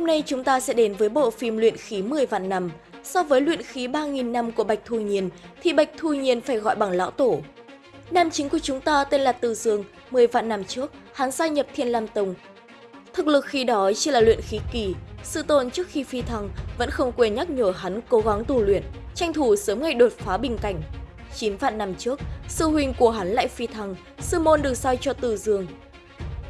Hôm nay chúng ta sẽ đến với bộ phim Luyện khí 10 vạn năm. So với luyện khí 3.000 năm của Bạch Thu Nhiên, thì Bạch Thu Nhiên phải gọi bằng lão tổ. Nam chính của chúng ta tên là Từ Dương, 10 vạn năm trước, hắn gia nhập Thiên Lam Tông. Thực lực khi đó chỉ là luyện khí kỳ, sự tồn trước khi phi thăng vẫn không quên nhắc nhở hắn cố gắng tu luyện, tranh thủ sớm ngày đột phá bình cảnh. 9 vạn năm trước, sư huynh của hắn lại phi thăng, sư môn được sai cho Từ Dương.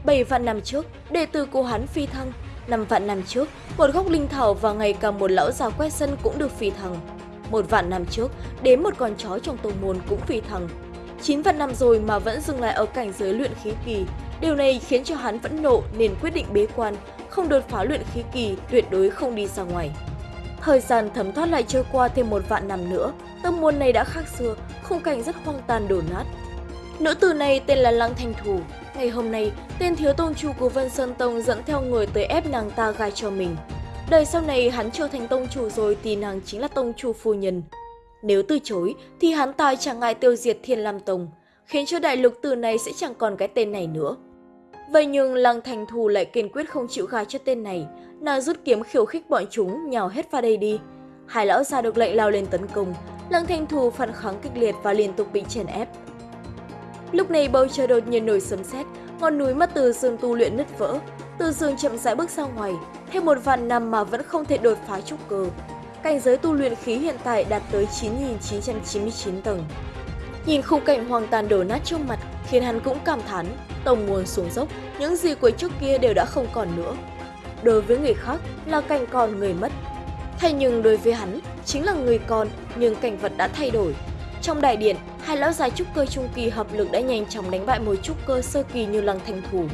7 vạn năm trước, đệ tử của hắn phi thăng, năm vạn năm trước, một gốc linh thảo và ngày cả một lão già quét sân cũng được phi thăng. Một vạn năm trước, đến một con chó trong tông môn cũng phi thăng. chín vạn năm rồi mà vẫn dừng lại ở cảnh giới luyện khí kỳ. Điều này khiến cho hắn vẫn nộ nên quyết định bế quan, không đột phá luyện khí kỳ, tuyệt đối không đi ra ngoài. Thời gian thấm thoát lại trôi qua thêm một vạn năm nữa, tông môn này đã khác xưa, khung cảnh rất hoang tàn đổ nát. Nữ tử này tên là Lăng Thanh Thủ. Ngày hôm nay, tên thiếu tông chủ của Vân Sơn Tông dẫn theo người tới ép nàng ta gai cho mình. Đời sau này hắn trở thành tông chủ rồi thì nàng chính là tông chủ phu nhân. Nếu từ chối thì hắn ta chẳng ngại tiêu diệt Thiên Lam Tông, khiến cho đại lục từ này sẽ chẳng còn cái tên này nữa. Vậy nhưng Lăng Thành Thù lại kiên quyết không chịu gai cho tên này, nàng rút kiếm khiêu khích bọn chúng nhào hết vào đây đi. Hai lão già được lệnh lao lên tấn công, Lăng Thành Thù phản kháng kịch liệt và liên tục bị chèn ép. Lúc này bầu trời đột nhiên nổi sấm sét, ngọn núi mắt từ dương tu luyện nứt vỡ, từ dương chậm rãi bước ra ngoài, thêm một vạn năm mà vẫn không thể đột phá trúc cơ. Cảnh giới tu luyện khí hiện tại đạt tới 9.999 tầng. Nhìn khung cảnh hoang tàn đổ nát trước mặt khiến hắn cũng cảm thán, tông nguồn xuống dốc, những gì của trước kia đều đã không còn nữa. Đối với người khác là cảnh còn người mất. Thay nhưng đối với hắn chính là người còn nhưng cảnh vật đã thay đổi. Trong đại điện, hai lão già trúc cơ trung kỳ hợp lực đã nhanh chóng đánh bại một trúc cơ sơ kỳ như lăng thanh thủ.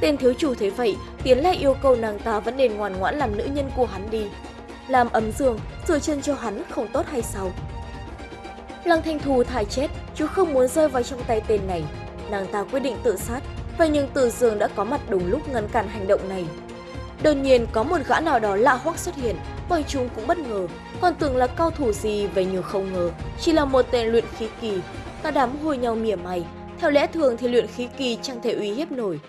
Tên thiếu chủ thấy vậy, tiến lại yêu cầu nàng ta vẫn nên ngoan ngoãn làm nữ nhân của hắn đi. Làm ấm giường, rửa chân cho hắn không tốt hay sao? Lăng Thanh Thù thải chết, chứ không muốn rơi vào trong tay tên này. Nàng ta quyết định tự sát, vậy nhưng Từ Dương đã có mặt đúng lúc ngăn cản hành động này. Đột nhiên có một gã nào đó lạ hoắc xuất hiện, bọn chúng cũng bất ngờ, còn tưởng là cao thủ gì vậy nhưng không ngờ, chỉ là một tên luyện khí kỳ. Cả đám hôi nhau mỉa mày, theo lẽ thường thì luyện khí kỳ chẳng thể uy hiếp nổi.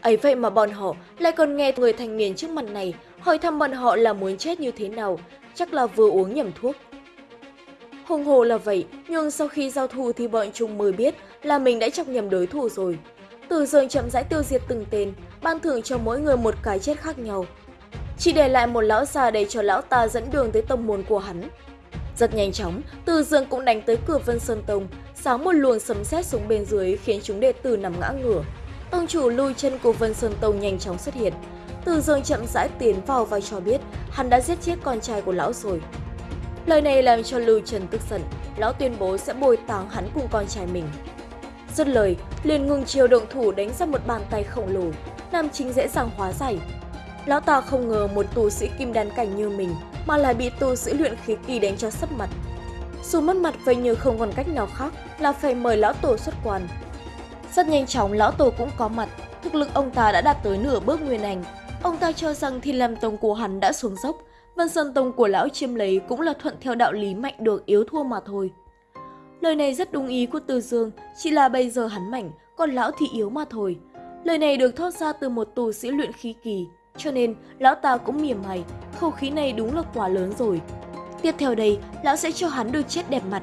ấy vậy mà bọn họ lại còn nghe người thanh niên trước mặt này hỏi thăm bọn họ là muốn chết như thế nào, chắc là vừa uống nhầm thuốc. Hùng hồ là vậy, nhưng sau khi giao thủ thì bọn chúng mới biết là mình đã chọc nhầm đối thủ rồi. Từ giờ chậm rãi tiêu diệt từng tên, ban thưởng cho mỗi người một cái chết khác nhau. Chỉ để lại một lão già để cho lão ta dẫn đường tới tông môn của hắn. Rất nhanh chóng, Từ Dương cũng đánh tới cửa Vân Sơn Tông, sáng một luồng sấm sét xuống bên dưới khiến chúng đệ tử nằm ngã ngửa. Tông chủ lui chân của Vân Sơn Tông nhanh chóng xuất hiện. Từ Dương chậm rãi tiến vào và cho biết hắn đã giết chết con trai của lão rồi. Lời này làm cho Lưu Trần tức giận, lão tuyên bố sẽ bồi táng hắn cùng con trai mình. Dứt lời, liền ngừng chiều động thủ đánh ra một bàn tay khổng lồ, Nam Chính dễ dàng hóa giải. Lão ta không ngờ một tu sĩ kim đan cảnh như mình mà lại bị tu sĩ luyện khí kỳ đánh cho sấp mặt. Dù mất mặt vậy như không còn cách nào khác là phải mời lão tổ xuất quan. Rất nhanh chóng lão tổ cũng có mặt, thực lực ông ta đã đạt tới nửa bước nguyên ảnh. Ông ta cho rằng thiên lam tông của hắn đã xuống dốc, Vân Sơn Tông của lão chiêm lấy cũng là thuận theo đạo lý mạnh được yếu thua mà thôi. Lời này rất đúng ý của Từ Dương, chỉ là bây giờ hắn mạnh, còn lão thì yếu mà thôi. Lời này được thốt ra từ một tù sĩ luyện khí kỳ, cho nên lão ta cũng mỉa mày, khẩu khí này đúng là quá lớn rồi. Tiếp theo đây, lão sẽ cho hắn đôi chết đẹp mặt.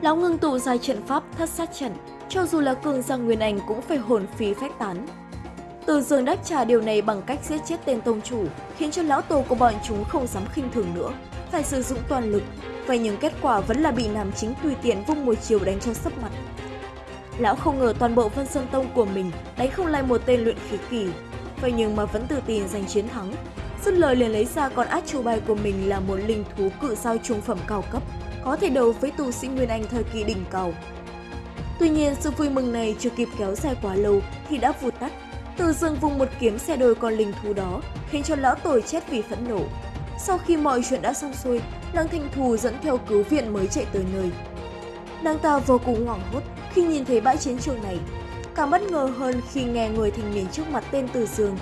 Lão ngưng tụ dài trận pháp thất sát trận, cho dù là cường giang nguyên anh cũng phải hồn phí phách tán. Từ dương đáp trả điều này bằng cách giết chết tên tông chủ, khiến cho lão tổ của bọn chúng không dám khinh thường nữa, phải sử dụng toàn lực. Vậy nhưng kết quả vẫn là bị Nam Chính tùy tiện vung một chiều đánh cho sấp mặt. Lão không ngờ toàn bộ Vân Sơn Tông của mình đánh không lại một tên luyện khí kỳ, vậy nhưng mà vẫn tự tin giành chiến thắng. Dứt lời liền lấy ra con át chủ bài của mình là một linh thú cự sao trung phẩm cao cấp, có thể đấu với tu sĩ Nguyên Anh thời kỳ đỉnh cao. Tuy nhiên, sự vui mừng này chưa kịp kéo dài quá lâu thì đã vụt tắt từ dương vùng một kiếm xe đôi con linh thú đó, khiến cho lão tồi chết vì phẫn nộ. Sau khi mọi chuyện đã xong xuôi, nàng Thanh Thù dẫn theo cứu viện mới chạy tới nơi. Nàng ta vô cùng hoảng hốt khi nhìn thấy bãi chiến trường này. Càng bất ngờ hơn khi nghe người thanh niên trước mặt tên Từ Dương.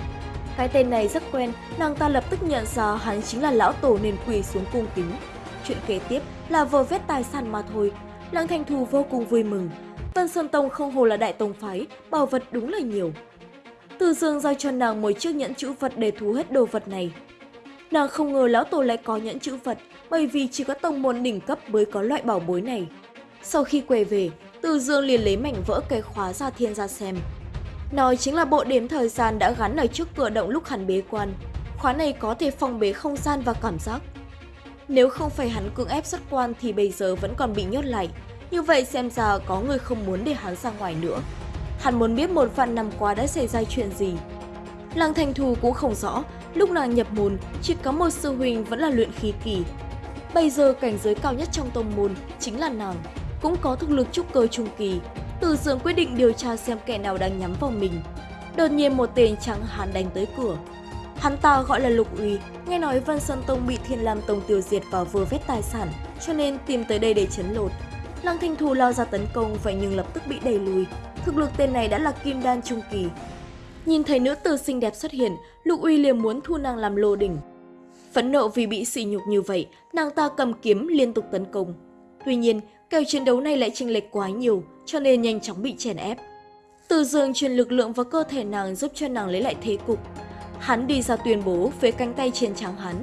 Cái tên này rất quen, nàng ta lập tức nhận ra hắn chính là lão tổ nên quỳ xuống cung kính. Chuyện kế tiếp là vơ vét tài sản mà thôi. Lăng Thanh Thù vô cùng vui mừng. Vân Sơn Tông không hồ là đại tông phái, bảo vật đúng là nhiều. Từ Dương giao cho nàng một chiếc nhẫn chữ vật để thu hết đồ vật này. Nàng không ngờ lão tổ lại có nhẫn chữ vật, bởi vì chỉ có tông môn đỉnh cấp mới có loại bảo bối này. Sau khi quay về, từ Dương liền lấy mảnh vỡ cái khóa ra thiên ra xem. nó chính là bộ đếm thời gian đã gắn ở trước cửa động lúc hắn bế quan. Khóa này có thể phong bế không gian và cảm giác. Nếu không phải hắn cưỡng ép xuất quan thì bây giờ vẫn còn bị nhốt lại. Như vậy xem ra có người không muốn để hắn ra ngoài nữa. Hắn muốn biết một vạn năm qua đã xảy ra chuyện gì. Lăng Thành Thù cũng không rõ, lúc nàng nhập môn chỉ có một sư huynh vẫn là luyện khí kỳ. Bây giờ cảnh giới cao nhất trong tông môn chính là nàng, cũng có thực lực trúc cơ trung kỳ. Từ dường quyết định điều tra xem kẻ nào đang nhắm vào mình. Đột nhiên một tên trắng hán đánh tới cửa. Hắn ta gọi là Lục Uy, nghe nói Vân Sơn Tông bị Thiên Lam Tông tiêu diệt và vừa vét tài sản, cho nên tìm tới đây để chấn lột. Lăng Thanh Thù lao ra tấn công vậy nhưng lập tức bị đẩy lùi. Thực lực tên này đã là kim đan trung kỳ. Nhìn thấy nữ tử xinh đẹp xuất hiện, Lục Uy liền muốn thu nàng làm lô đỉnh. Phẫn nộ vì bị sỉ nhục như vậy, nàng ta cầm kiếm liên tục tấn công. Tuy nhiên, kèo chiến đấu này lại chênh lệch quá nhiều, cho nên nhanh chóng bị chèn ép. Từ dương truyền lực lượng vào cơ thể nàng giúp cho nàng lấy lại thế cục. Hắn đi ra tuyên bố với cánh tay trên trắng hắn.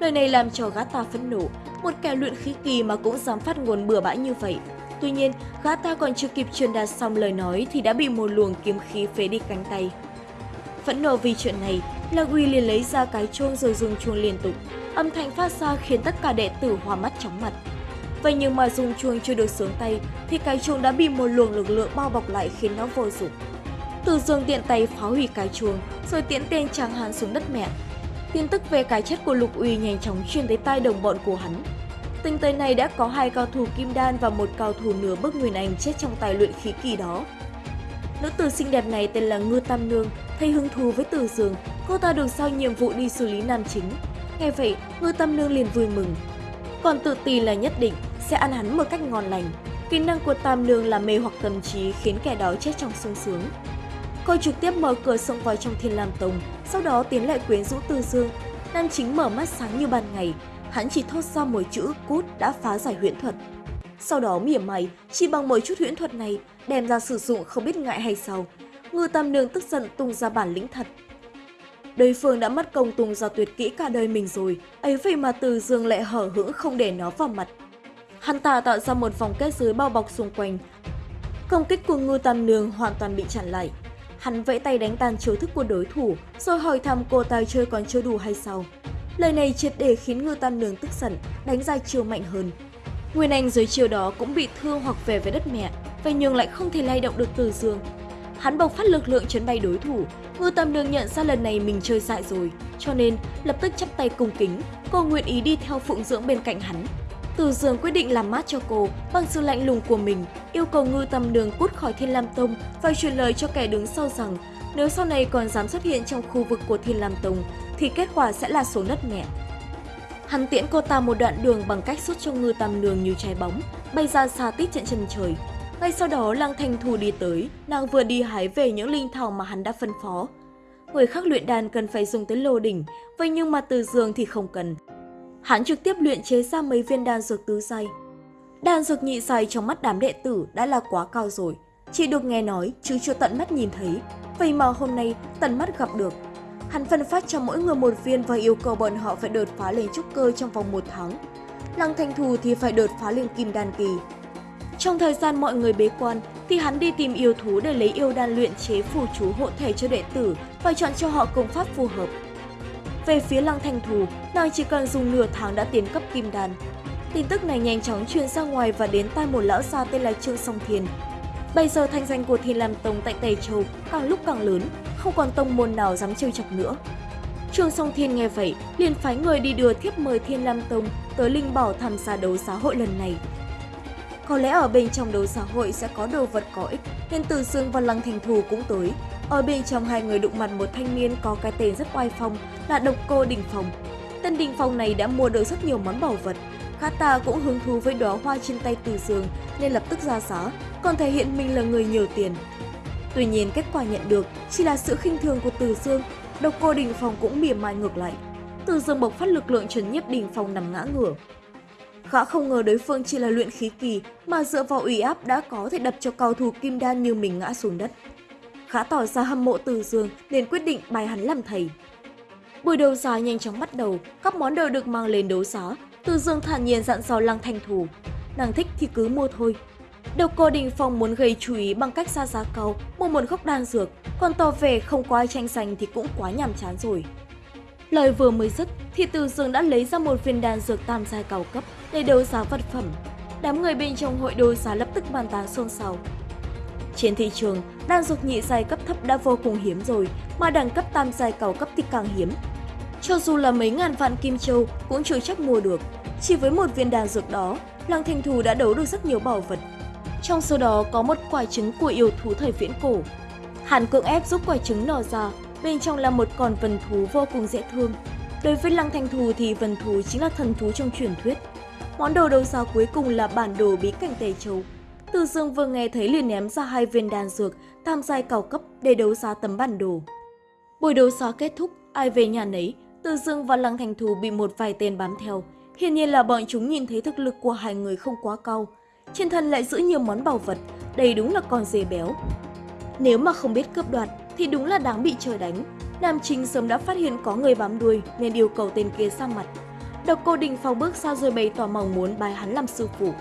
Lời này làm cho gã ta phẫn nộ, một kẻ luyện khí kỳ mà cũng dám phát ngôn bừa bãi như vậy. Tuy nhiên, gã ta còn chưa kịp truyền đạt xong lời nói thì đã bị một luồng kiếm khí phế đi cánh tay. Phẫn nộ vì chuyện này, La Gui liền lấy ra cái chuông rồi dùng chuông liên tục. Âm thanh phát ra khiến tất cả đệ tử hoa mắt chóng mặt. Vậy nhưng mà dùng chuông chưa được sướng tay thì cái chuông đã bị một luồng lực lượng bao bọc lại khiến nó vô dụng. Từ dương tiện tay phá hủy cái chuông rồi tiễn tên chàng hán xuống đất mẹ. Tin tức về cái chết của Lục Uy nhanh chóng truyền tới tai đồng bọn của hắn. tình tới này đã có hai cao thủ kim đan và một cao thủ nửa bước Nguyên Anh chết trong tài luyện khí kỳ đó. Nữ tử xinh đẹp này tên là Ngư Tam Nương, thấy hứng thú với Từ Dương, cô ta được giao nhiệm vụ đi xử lý nam chính. Nghe vậy, Ngư Tam Nương liền vui mừng. Còn tự tì là nhất định sẽ ăn hắn một cách ngon lành. Kỹ năng của Tam Nương là mê hoặc tâm trí khiến kẻ đó chết trong sung sướng. Cô trực tiếp mở cửa xông vào trong Thiên Lam Tông, sau đó tiến lại quyến rũ Từ Dương. Nam chính mở mắt sáng như ban ngày, hắn chỉ thốt ra một chữ cút đã phá giải huyễn thuật. Sau đó mỉa mày, chỉ bằng một chút huyễn thuật này, đem ra sử dụng không biết ngại hay sao. Ngư Tam Nương tức giận tung ra bản lĩnh thật. Đối phương đã mất công tung ra tuyệt kỹ cả đời mình rồi, ấy vậy mà Từ Dương lại hở hững không để nó vào mặt. Hắn ta tạo ra một vòng kết giới bao bọc xung quanh. Công kích của Ngư Tam Nương hoàn toàn bị chặn lại. Hắn vẫy tay đánh tan chiêu thức của đối thủ, rồi hỏi thăm cô ta chơi còn chưa đủ hay sao. Lời này triệt để khiến Ngư Tam Nương tức giận, đánh ra chiêu mạnh hơn. Nguyên Anh dưới chiều đó cũng bị thương hoặc về với đất mẹ, vậy nhưng lại không thể lay động được Từ Dương. Hắn bộc phát lực lượng chấn bay đối thủ, Ngư Tam Nương nhận ra lần này mình chơi dại rồi, cho nên lập tức chắp tay cung kính, cô nguyện ý đi theo phụng dưỡng bên cạnh hắn. Từ Dương quyết định làm mát cho cô bằng sự lạnh lùng của mình, yêu cầu Ngư Tâm Đường cút khỏi Thiên Lam Tông và truyền lời cho kẻ đứng sau rằng nếu sau này còn dám xuất hiện trong khu vực của Thiên Lam Tông thì kết quả sẽ là số đất mẹ. Hắn tiễn cô ta một đoạn đường bằng cách xuất cho ngư tam Đường như trái bóng, bay ra xa tít trận chân trời. Ngay sau đó Lăng Thanh Thu đi tới, nàng vừa đi hái về những linh thảo mà hắn đã phân phó. Người khác luyện đàn cần phải dùng tới lô đỉnh, vậy nhưng mà từ giường thì không cần. Hắn trực tiếp luyện chế ra mấy viên đan dược tứ giai. Đan dược nhị giai trong mắt đám đệ tử đã là quá cao rồi, chỉ được nghe nói chứ chưa tận mắt nhìn thấy. Vậy mà hôm nay tận mắt gặp được, Hắn phân phát cho mỗi người một viên và yêu cầu bọn họ phải đột phá lên trúc cơ trong vòng một tháng. Lăng Thanh Thù thì phải đột phá lên kim đan kỳ. Trong thời gian mọi người bế quan thì hắn đi tìm yêu thú để lấy yêu đan luyện chế phù chú hộ thể cho đệ tử và chọn cho họ công pháp phù hợp. Về phía Lăng thành Thù, nàng chỉ cần dùng nửa tháng đã tiến cấp kim đan. Tin tức này nhanh chóng truyền ra ngoài và đến tai một lão gia tên là Trương Song Thiên. Bây giờ thanh danh của Thiên Lam Tông tại Tây Châu càng lúc càng lớn, không còn tông môn nào dám trêu chọc nữa. trương Song Thiên nghe vậy, liền phái người đi đưa thiếp mời Thiên Lam Tông tới Linh Bảo tham gia đấu giá hội lần này. Có lẽ ở bên trong đấu giá hội sẽ có đồ vật có ích, nên Từ Dương và Lăng Thành Thù cũng tới. Ở bên trong hai người đụng mặt một thanh niên có cái tên rất oai phong là Độc Cô Đình Phong. Tên Đình Phong này đã mua được rất nhiều món bảo vật. Kata cũng hứng thú với đóa hoa trên tay Từ Dương nên lập tức ra giá, còn thể hiện mình là người nhiều tiền, Tuy nhiên kết quả nhận được chỉ là sự khinh thường của Từ Dương, độc cô Đình Phong cũng mỉa mai ngược lại. Từ Dương bộc phát lực lượng trấn nhiếp Đình Phong nằm ngã ngửa. Gã không ngờ đối phương chỉ là luyện khí kỳ mà dựa vào ủy áp đã có thể đập cho cao thủ kim đan như mình ngã xuống đất khá tỏ ra hâm mộ Từ Dương nên quyết định bài hắn làm thầy. Buổi đấu giá nhanh chóng bắt đầu, các món đồ được mang lên đấu giá. Từ Dương thản nhiên dặn dò Lăng Thanh Thủ, nàng thích thì cứ mua thôi. Độc cô Đình Phong muốn gây chú ý bằng cách ra giá cao, mua một gốc đan dược, còn tỏ vẻ không có ai tranh giành thì cũng quá nhàm chán rồi. Lời vừa mới dứt thì Từ Dương đã lấy ra một viên đan dược tam giai cao cấp để đấu giá vật phẩm. Đám người bên trong hội đấu giá lập tức bàn tán xôn xao. Trên thị trường, đan dược nhị giai cấp thấp đã vô cùng hiếm rồi, mà đẳng cấp tam giai cao cấp thì càng hiếm. Cho dù là mấy ngàn vạn kim châu cũng chưa chắc mua được. Chỉ với một viên đan dược đó, Lăng Thanh Thù đã đấu được rất nhiều bảo vật. Trong số đó có một quả trứng của yêu thú thời viễn cổ. Hàn cưỡng ép giúp quả trứng nở ra, bên trong là một con vần thú vô cùng dễ thương. Đối với Lăng Thanh Thù thì vần thú chính là thần thú trong truyền thuyết. Món đồ đấu giá cuối cùng là bản đồ bí cảnh Tề Châu. Từ Dương vừa nghe thấy liền ném ra hai viên đan dược tam giai cao cấp để đấu giá tấm bản đồ. Buổi đấu giá kết thúc, ai về nhà nấy, Từ Dương và Lăng Thành Thù bị một vài tên bám theo. Hiển nhiên là bọn chúng nhìn thấy thực lực của hai người không quá cao. Trên thân lại giữ nhiều món bảo vật, đây đúng là con dê béo. Nếu mà không biết cướp đoạt thì đúng là đáng bị trời đánh. Nam Trinh sớm đã phát hiện có người bám đuôi nên yêu cầu tên kia sang mặt. Độc cô Đình Phong bước ra rồi bày tỏ mong muốn bài hắn làm sư phụ.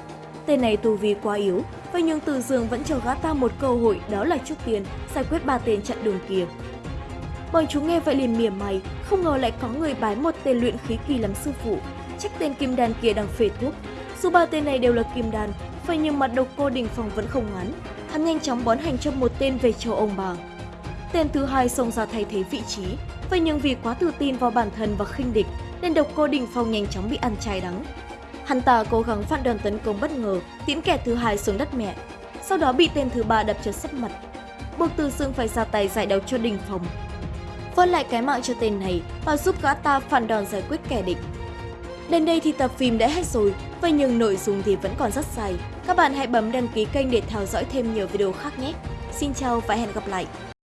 Tên này tu vi quá yếu, vậy nhưng Từ Dương vẫn cho gã ta một cơ hội đó là trước tiên giải quyết ba tên chặn đường kia. Bọn chúng nghe vậy liền mỉa mày, không ngờ lại có người bái một tên luyện khí kỳ làm sư phụ, trách tên kim đan kia đang phê thuốc. Dù ba tên này đều là kim đan, vậy nhưng mặt độc cô Đình phòng vẫn không ngắn. Hắn nhanh chóng bón hành cho một tên về châu ông bà. Tên thứ hai xông ra thay thế vị trí, vậy nhưng vì quá tự tin vào bản thân và khinh địch nên độc cô Đình Phong nhanh chóng bị ăn chay đắng. Hắn ta cố gắng phản đòn tấn công bất ngờ, tiễn kẻ thứ hai xuống đất mẹ, sau đó bị tên thứ ba đập cho sấp mặt. Buộc Từ Sương phải ra tay giải đấu cho Đình phòng. Vớt lại cái mạng cho tên này và giúp gã ta phản đòn giải quyết kẻ địch. Đến đây thì tập phim đã hết rồi, vậy nhưng nội dung thì vẫn còn rất dài. Các bạn hãy bấm đăng ký kênh để theo dõi thêm nhiều video khác nhé. Xin chào và hẹn gặp lại!